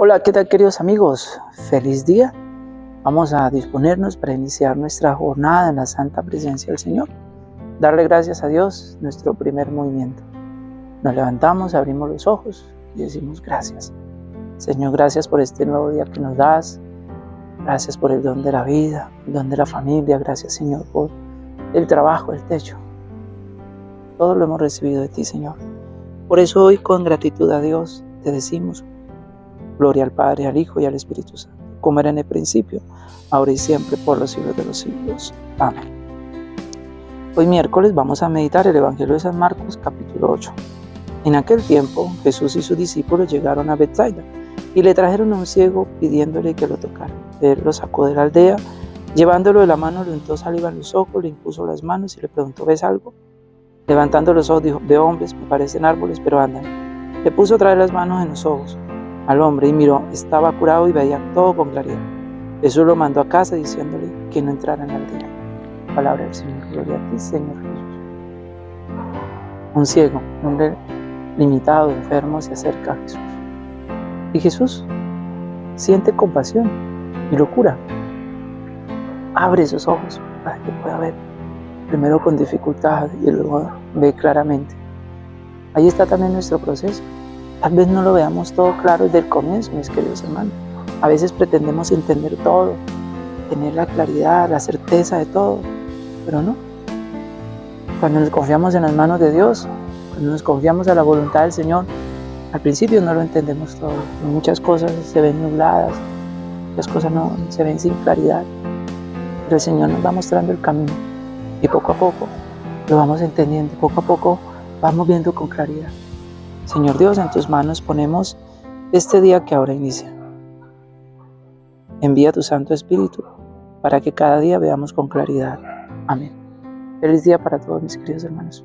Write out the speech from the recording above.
Hola, ¿qué tal queridos amigos? Feliz día. Vamos a disponernos para iniciar nuestra jornada en la santa presencia del Señor. Darle gracias a Dios, nuestro primer movimiento. Nos levantamos, abrimos los ojos y decimos gracias. Señor, gracias por este nuevo día que nos das. Gracias por el don de la vida, el don de la familia. Gracias, Señor, por el trabajo, el techo. Todo lo hemos recibido de ti, Señor. Por eso hoy con gratitud a Dios te decimos Gloria al Padre, al Hijo y al Espíritu Santo, como era en el principio, ahora y siempre, por los siglos de los siglos. Amén. Hoy miércoles vamos a meditar el Evangelio de San Marcos, capítulo 8. En aquel tiempo, Jesús y sus discípulos llegaron a Bethsaida y le trajeron a un ciego pidiéndole que lo tocara. Él lo sacó de la aldea, llevándolo de la mano, le untó saliva en los ojos, le impuso las manos y le preguntó, ¿ves algo? Levantando los ojos dijo, veo hombres, me parecen árboles, pero andan. Le puso otra vez las manos en los ojos al hombre y miró, estaba curado y veía todo con claridad. Jesús lo mandó a casa diciéndole que no entrara en la aldea. Palabra del Señor, gloria a ti, Señor Jesús. Un ciego, un hombre limitado, enfermo, se acerca a Jesús. Y Jesús siente compasión y lo cura. Abre sus ojos para que pueda ver. Primero con dificultad y luego ve claramente. Ahí está también nuestro proceso Tal vez no lo veamos todo claro desde el comienzo, mis queridos hermanos. A veces pretendemos entender todo, tener la claridad, la certeza de todo, pero no. Cuando nos confiamos en las manos de Dios, cuando nos confiamos a la voluntad del Señor, al principio no lo entendemos todo. Muchas cosas se ven nubladas, muchas cosas no se ven sin claridad. Pero el Señor nos va mostrando el camino y poco a poco lo vamos entendiendo, poco a poco vamos viendo con claridad. Señor Dios, en tus manos ponemos este día que ahora inicia. Envía tu Santo Espíritu para que cada día veamos con claridad. Amén. Feliz día para todos mis queridos hermanos.